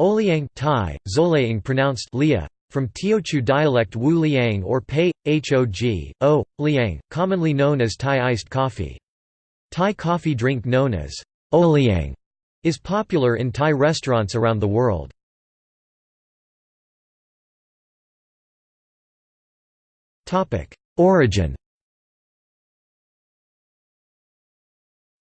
Oliang Thai, Zolaing pronounced Lia, from Teochew dialect Wu Liang or Pei, Hog, O, Liang, commonly known as Thai iced coffee. Thai coffee drink known as Oliang is popular in Thai restaurants around the world. Origin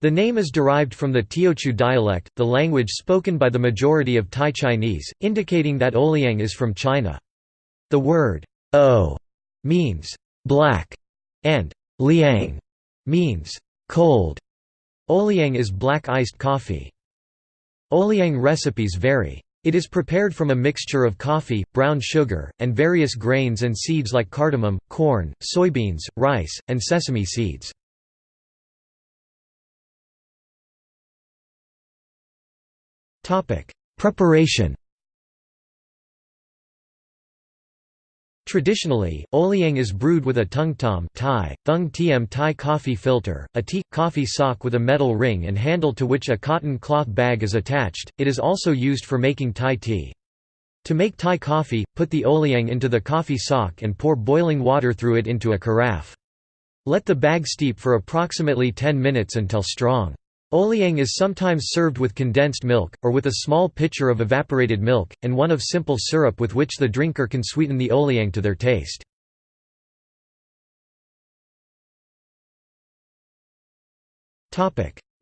The name is derived from the Teochew dialect, the language spoken by the majority of Thai Chinese, indicating that Oliang is from China. The word o means black and liang means cold. Oliang is black iced coffee. Oliang recipes vary. It is prepared from a mixture of coffee, brown sugar, and various grains and seeds like cardamom, corn, soybeans, rice, and sesame seeds. Preparation Traditionally, Oliang is brewed with a tung tom Thai, thung tiem Thai coffee filter, a tea, coffee sock with a metal ring and handle to which a cotton cloth bag is attached, it is also used for making Thai tea. To make Thai coffee, put the Oliang into the coffee sock and pour boiling water through it into a carafe. Let the bag steep for approximately 10 minutes until strong. Oliang is sometimes served with condensed milk, or with a small pitcher of evaporated milk, and one of simple syrup with which the drinker can sweeten the Oliang to their taste.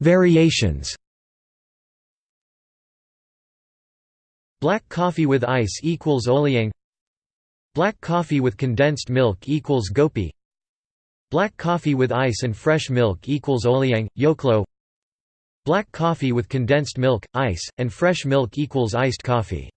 Variations. Black coffee with ice equals Oliang. Black coffee with condensed milk equals Gopi. Black coffee with ice and fresh milk equals Oliang, Yoklo Black coffee with condensed milk, ice, and fresh milk equals iced coffee.